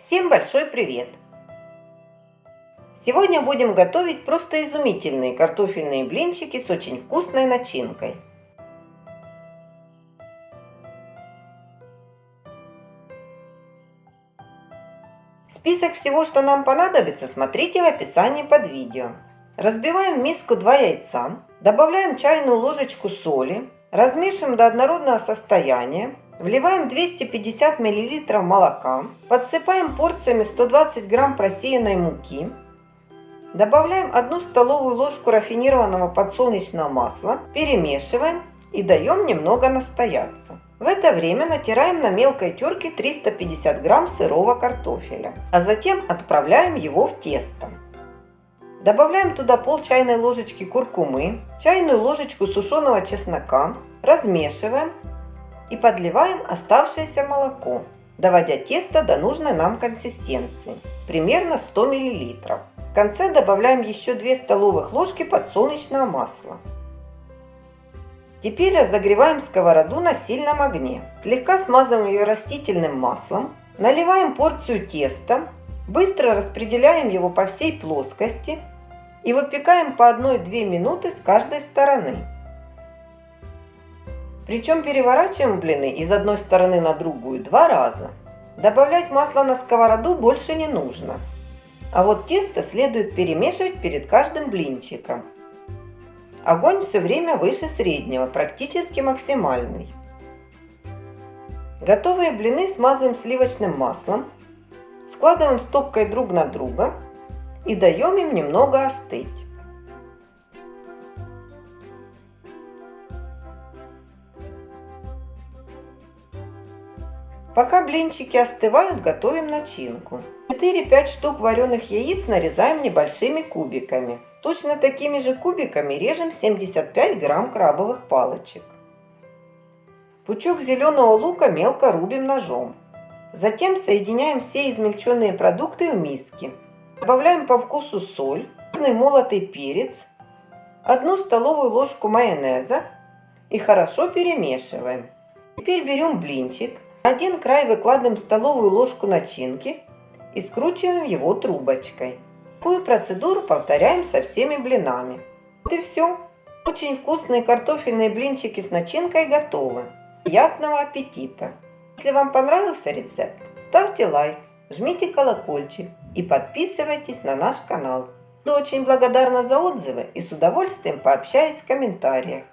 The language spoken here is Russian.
Всем большой привет! Сегодня будем готовить просто изумительные картофельные блинчики с очень вкусной начинкой. Список всего, что нам понадобится, смотрите в описании под видео. Разбиваем в миску 2 яйца, добавляем чайную ложечку соли, размешиваем до однородного состояния, Вливаем 250 мл молока, подсыпаем порциями 120 грамм просеянной муки, добавляем 1 столовую ложку рафинированного подсолнечного масла, перемешиваем и даем немного настояться. В это время натираем на мелкой терке 350 грамм сырого картофеля, а затем отправляем его в тесто. Добавляем туда пол чайной ложечки куркумы, чайную ложечку сушеного чеснока, размешиваем и подливаем оставшееся молоко, доводя тесто до нужной нам консистенции, примерно 100 мл. В конце добавляем еще 2 столовых ложки подсолнечного масла. Теперь разогреваем сковороду на сильном огне. Слегка смазываем ее растительным маслом. Наливаем порцию теста. Быстро распределяем его по всей плоскости. И выпекаем по 1-2 минуты с каждой стороны. Причем переворачиваем блины из одной стороны на другую два раза. Добавлять масло на сковороду больше не нужно. А вот тесто следует перемешивать перед каждым блинчиком. Огонь все время выше среднего, практически максимальный. Готовые блины смазываем сливочным маслом, складываем стопкой друг на друга и даем им немного остыть. Пока блинчики остывают, готовим начинку. 4-5 штук вареных яиц нарезаем небольшими кубиками. Точно такими же кубиками режем 75 грамм крабовых палочек. Пучок зеленого лука мелко рубим ножом. Затем соединяем все измельченные продукты в миске. Добавляем по вкусу соль, молотый перец, одну столовую ложку майонеза и хорошо перемешиваем. Теперь берем блинчик, на один край выкладываем столовую ложку начинки и скручиваем его трубочкой. Такую процедуру повторяем со всеми блинами. Вот и все. Очень вкусные картофельные блинчики с начинкой готовы. Приятного аппетита! Если вам понравился рецепт, ставьте лайк, жмите колокольчик и подписывайтесь на наш канал. Буду очень благодарна за отзывы и с удовольствием пообщаюсь в комментариях.